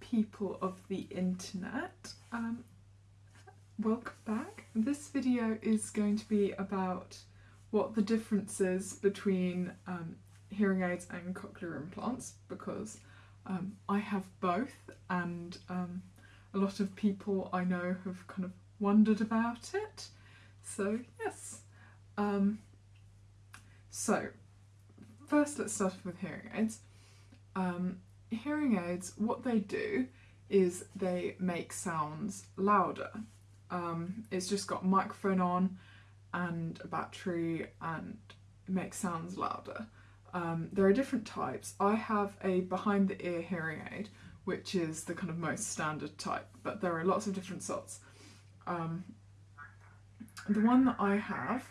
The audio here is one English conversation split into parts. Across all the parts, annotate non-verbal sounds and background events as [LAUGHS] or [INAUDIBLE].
People of the internet. Um, welcome back. This video is going to be about what the difference is between um, hearing aids and cochlear implants because um, I have both and um, a lot of people I know have kind of wondered about it. So yes. Um, so first let's start with hearing aids. Um, hearing aids, what they do is they make sounds louder. Um, it's just got microphone on and a battery and makes sounds louder. Um, there are different types. I have a behind the ear hearing aid, which is the kind of most standard type, but there are lots of different sorts. Um, the one that I have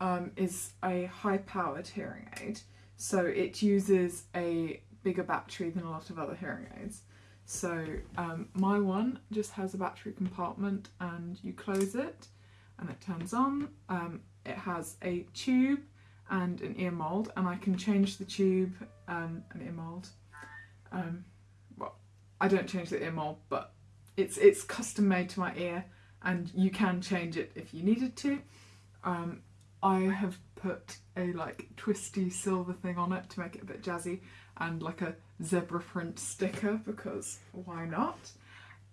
um, is a high powered hearing aid. So it uses a bigger battery than a lot of other hearing aids. So um, my one just has a battery compartment and you close it and it turns on. Um, it has a tube and an ear mould and I can change the tube um, and ear mould. Um, well, I don't change the ear mould but it's, it's custom made to my ear and you can change it if you needed to. Um, I have put a like twisty silver thing on it to make it a bit jazzy and like a zebra print sticker because why not?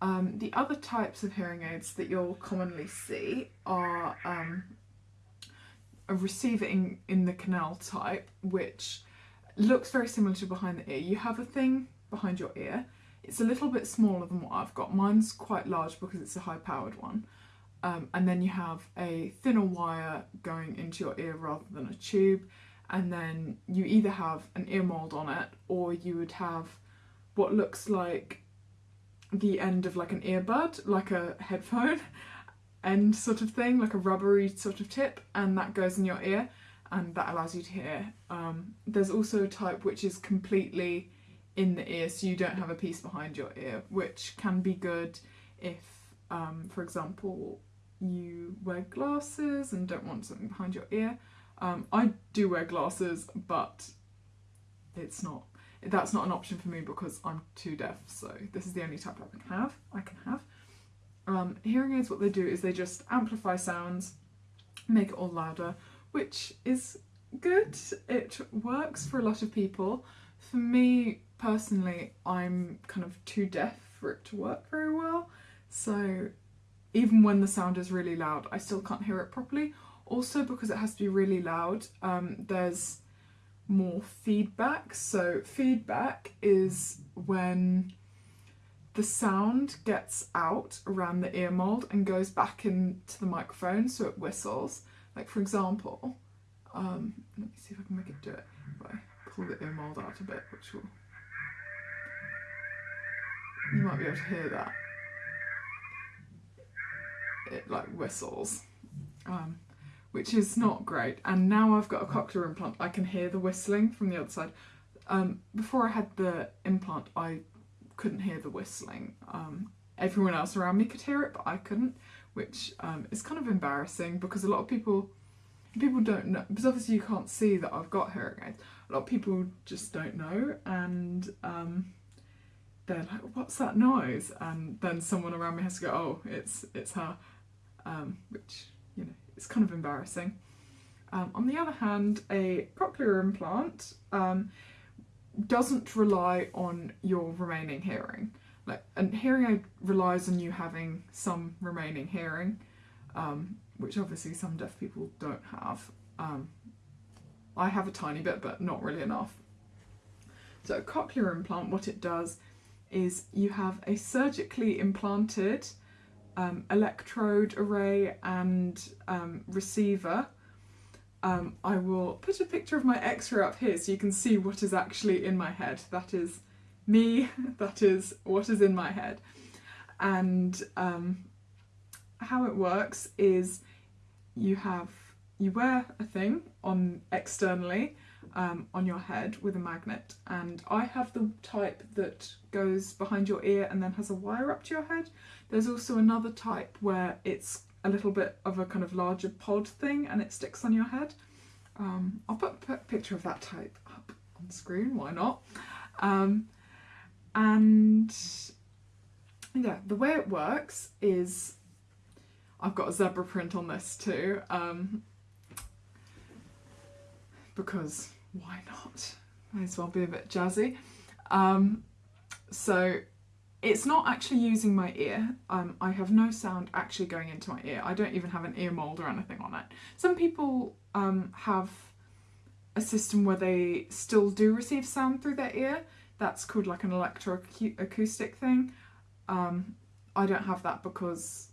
Um, the other types of hearing aids that you'll commonly see are um, a receiver in, in the canal type which looks very similar to behind the ear. You have a thing behind your ear. It's a little bit smaller than what I've got. Mine's quite large because it's a high powered one. Um, and then you have a thinner wire going into your ear rather than a tube and then you either have an ear mold on it or you would have what looks like the end of like an earbud, like a headphone [LAUGHS] end sort of thing, like a rubbery sort of tip and that goes in your ear and that allows you to hear. Um, there's also a type which is completely in the ear so you don't have a piece behind your ear which can be good if um, for example you wear glasses and don't want something behind your ear. Um, I do wear glasses, but it's not, that's not an option for me because I'm too deaf, so this is the only type I can have. I can have. Um, hearing aids, what they do is they just amplify sounds, make it all louder, which is good. It works for a lot of people. For me, personally, I'm kind of too deaf for it to work very well, so even when the sound is really loud, I still can't hear it properly. Also because it has to be really loud, um, there's more feedback. So feedback is when the sound gets out around the ear mold and goes back into the microphone so it whistles. Like for example, um, let me see if I can make it do it. If I pull the ear mold out a bit, which will... You might be able to hear that it like whistles, um, which is not great. And now I've got a cochlear implant, I can hear the whistling from the other side. Um, before I had the implant, I couldn't hear the whistling. Um, everyone else around me could hear it, but I couldn't, which um, is kind of embarrassing because a lot of people people don't know because obviously you can't see that I've got hearing aids. A lot of people just don't know and um, they're like, what's that noise? And then someone around me has to go, oh, it's it's her um, which, is kind of embarrassing. Um, on the other hand, a cochlear implant um, doesn't rely on your remaining hearing. Like, and hearing aid relies on you having some remaining hearing, um, which obviously some deaf people don't have. Um, I have a tiny bit, but not really enough. So a cochlear implant, what it does is you have a surgically implanted um, electrode array and um, receiver. Um, I will put a picture of my x-ray up here so you can see what is actually in my head. That is me, [LAUGHS] that is what is in my head. And um, how it works is you have, you wear a thing on externally um, on your head with a magnet and I have the type that goes behind your ear and then has a wire up to your head. There's also another type where it's a little bit of a kind of larger pod thing and it sticks on your head. Um, I'll put a picture of that type up on screen, why not? Um, and yeah, the way it works is I've got a zebra print on this too, um, because why not? Might as well be a bit jazzy. Um, so it's not actually using my ear. Um, I have no sound actually going into my ear. I don't even have an ear mold or anything on it. Some people um, have a system where they still do receive sound through their ear. That's called like an electroacoustic thing. Um, I don't have that because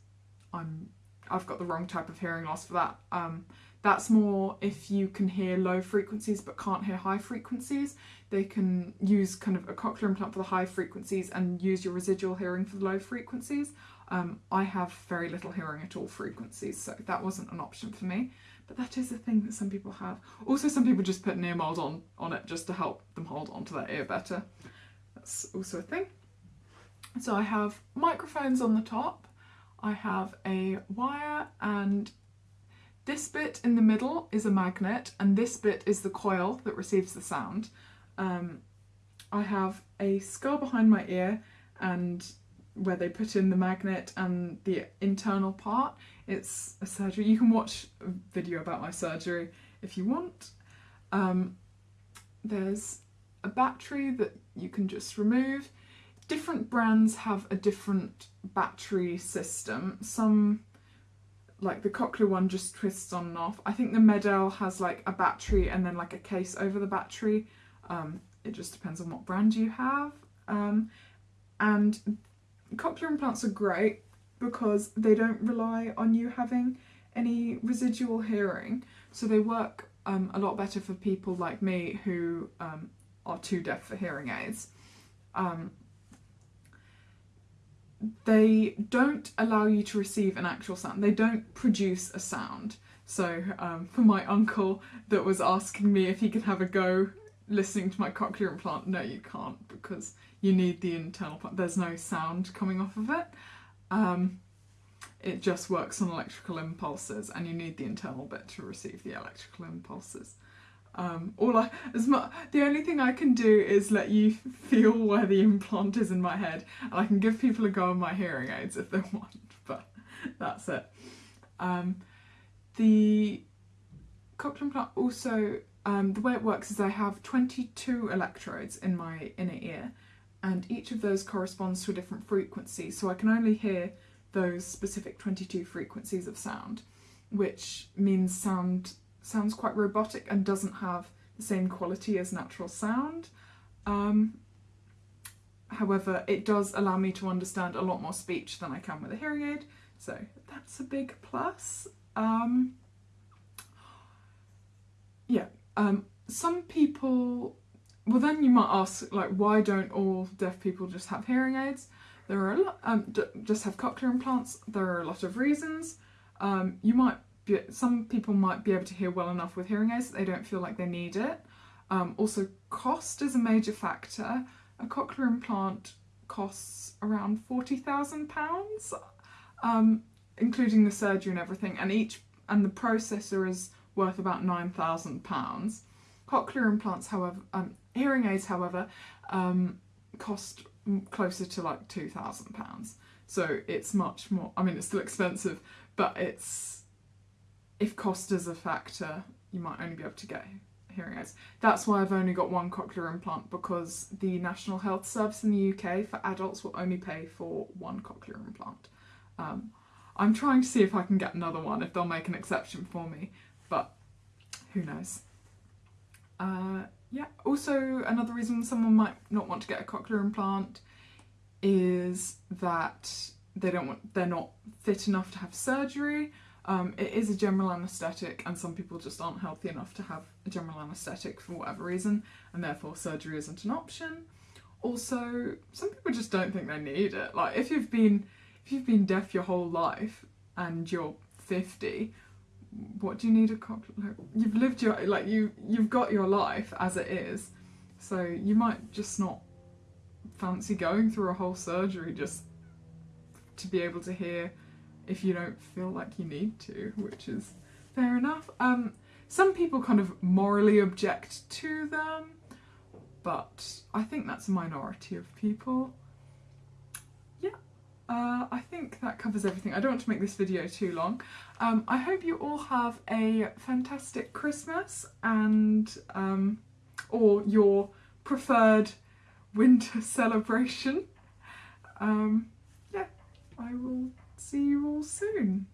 I'm I've got the wrong type of hearing loss for that. Um, that's more if you can hear low frequencies but can't hear high frequencies. They can use kind of a cochlear implant for the high frequencies and use your residual hearing for the low frequencies. Um, I have very little hearing at all frequencies, so that wasn't an option for me. But that is a thing that some people have. Also, some people just put an ear mold on, on it just to help them hold onto their ear better. That's also a thing. So I have microphones on the top, I have a wire and this bit in the middle is a magnet and this bit is the coil that receives the sound. Um, I have a skull behind my ear and where they put in the magnet and the internal part. It's a surgery. You can watch a video about my surgery if you want. Um, there's a battery that you can just remove different brands have a different battery system. Some, like the Cochlear one just twists on and off. I think the MED-EL has like a battery and then like a case over the battery. Um, it just depends on what brand you have. Um, and cochlear implants are great because they don't rely on you having any residual hearing. So they work um, a lot better for people like me who um, are too deaf for hearing aids. Um, they don't allow you to receive an actual sound. They don't produce a sound. So um, for my uncle that was asking me if he could have a go listening to my cochlear implant, no you can't because you need the internal part. There's no sound coming off of it. Um, it just works on electrical impulses and you need the internal bit to receive the electrical impulses. Um, all I, as much, the only thing I can do is let you feel where the implant is in my head, and I can give people a go on my hearing aids if they [LAUGHS] want, but that's it. Um, the cochlear implant also, um, the way it works is I have 22 electrodes in my inner ear, and each of those corresponds to a different frequency, so I can only hear those specific 22 frequencies of sound, which means sound sounds quite robotic and doesn't have the same quality as natural sound. Um, however, it does allow me to understand a lot more speech than I can with a hearing aid, so that's a big plus. Um, yeah, um, some people, well then you might ask, like, why don't all deaf people just have hearing aids? There are a lot, um, just have cochlear implants. There are a lot of reasons. Um, you might some people might be able to hear well enough with hearing aids that they don't feel like they need it. Um, also, cost is a major factor. A cochlear implant costs around £40,000, um, including the surgery and everything, and each and the processor is worth about £9,000. Cochlear implants, however, um, hearing aids, however, um, cost closer to like £2,000. So it's much more, I mean, it's still expensive, but it's if cost is a factor, you might only be able to get hearing aids. That's why I've only got one cochlear implant because the National Health Service in the UK for adults will only pay for one cochlear implant. Um, I'm trying to see if I can get another one, if they'll make an exception for me, but who knows. Uh, yeah, also another reason someone might not want to get a cochlear implant is that they don't want, they're not fit enough to have surgery um, it is a general anaesthetic and some people just aren't healthy enough to have a general anaesthetic for whatever reason and therefore surgery isn't an option. Also, some people just don't think they need it. Like if you've been if you've been deaf your whole life and you're 50, what do you need a cochlear? You've lived your like you you've got your life as it is, so you might just not fancy going through a whole surgery just to be able to hear if you don't feel like you need to, which is fair enough. Um, some people kind of morally object to them. but I think that's a minority of people. Yeah, uh, I think that covers everything. I don't want to make this video too long. Um, I hope you all have a fantastic Christmas and um, or your preferred winter [LAUGHS] celebration. Um, yeah, I will see you all soon.